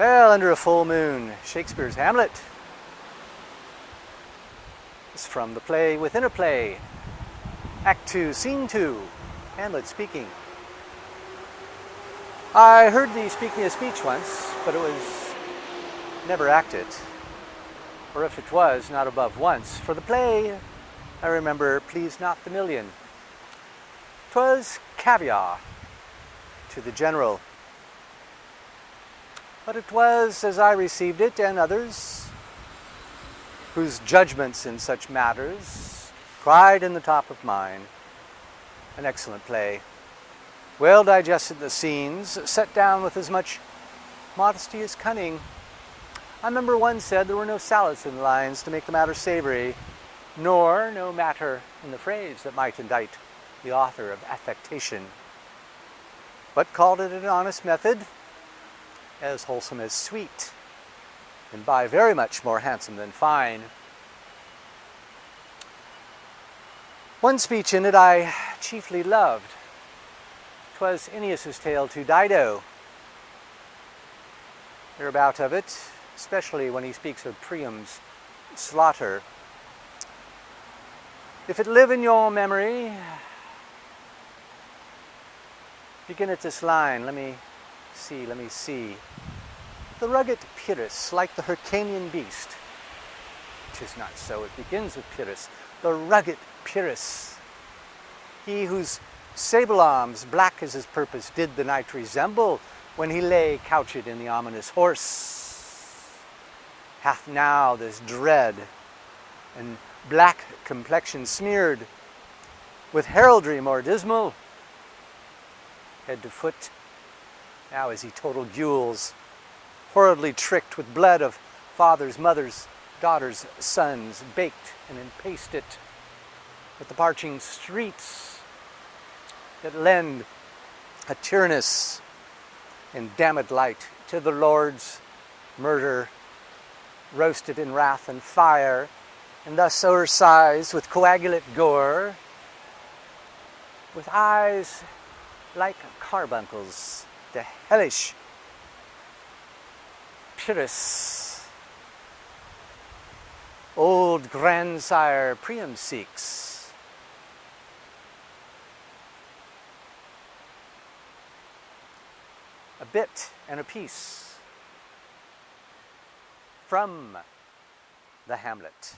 Well, under a full moon, Shakespeare's Hamlet. It's from the play Within a Play, Act 2, Scene 2, Hamlet speaking. I heard the speaking a speech once, but it was never acted. Or if it was, not above once. For the play, I remember Please Not the Million. 'Twas caviar to the general. But it was, as I received it, and others, whose judgments in such matters cried in the top of mine, an excellent play. Well digested the scenes, set down with as much modesty as cunning. I remember one said there were no salads in the lines to make the matter savory, nor no matter in the phrase that might indict the author of affectation, but called it an honest method, as wholesome as sweet, and by very much more handsome than fine. One speech in it I chiefly loved, 'Twas Aeneas's tale to Dido. Hereabout of it, especially when he speaks of Priam's slaughter. If it live in your memory, begin at this line. Let me see, let me see. The rugged Pyrrhus, like the Hyrcanian beast. Tis not so, it begins with Pyrrhus. The rugged Pyrrhus, he whose Sable arms, black as his purpose, did the night resemble when he lay couched in the ominous horse. Hath now this dread and black complexion smeared with heraldry more dismal, head to foot. Now is he total gules, horridly tricked with blood of fathers, mothers, daughters, sons, baked and empasted with the parching streets that lend a tyrannous and damned light to the Lord's murder, roasted in wrath and fire, and thus o'ersized with coagulate gore, with eyes like carbuncles, the hellish Pyrrhus, old grandsire Priam seeks, a bit and a piece from the Hamlet.